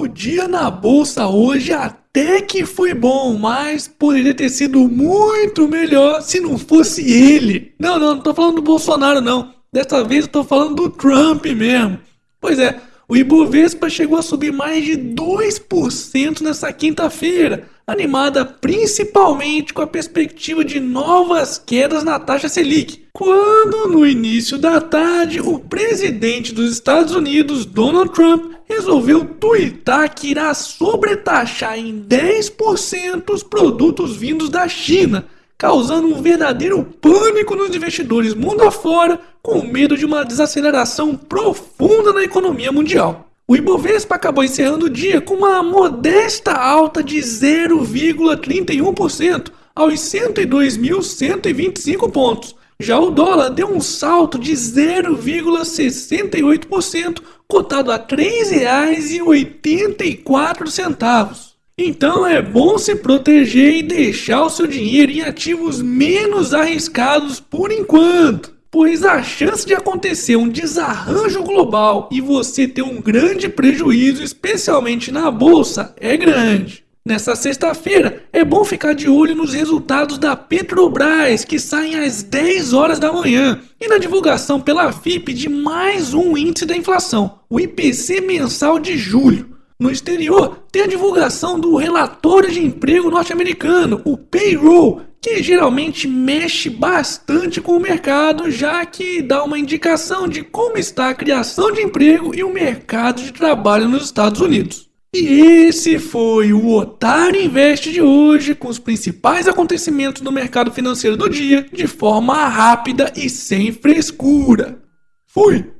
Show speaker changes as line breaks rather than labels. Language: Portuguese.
O dia na bolsa hoje até que foi bom, mas poderia ter sido muito melhor se não fosse ele. Não, não, não tô falando do Bolsonaro não. Dessa vez eu tô falando do Trump mesmo. Pois é, o Ibovespa chegou a subir mais de 2% nessa quinta-feira, animada principalmente com a perspectiva de novas quedas na taxa Selic. Quando, no início da tarde, o presidente dos Estados Unidos, Donald Trump, resolveu tuitar que irá sobretaxar em 10% os produtos vindos da China causando um verdadeiro pânico nos investidores mundo afora, com medo de uma desaceleração profunda na economia mundial. O Ibovespa acabou encerrando o dia com uma modesta alta de 0,31% aos 102.125 pontos. Já o dólar deu um salto de 0,68%, cotado a R$ 3,84. Então é bom se proteger e deixar o seu dinheiro em ativos menos arriscados por enquanto, pois a chance de acontecer um desarranjo global e você ter um grande prejuízo, especialmente na bolsa, é grande. Nessa sexta-feira, é bom ficar de olho nos resultados da Petrobras, que saem às 10 horas da manhã, e na divulgação pela FIP de mais um índice da inflação, o IPC mensal de julho. No exterior, tem a divulgação do relatório de emprego norte-americano, o payroll, que geralmente mexe bastante com o mercado, já que dá uma indicação de como está a criação de emprego e o mercado de trabalho nos Estados Unidos. E esse foi o Otário Invest de hoje, com os principais acontecimentos do mercado financeiro do dia, de forma rápida e sem frescura. Fui!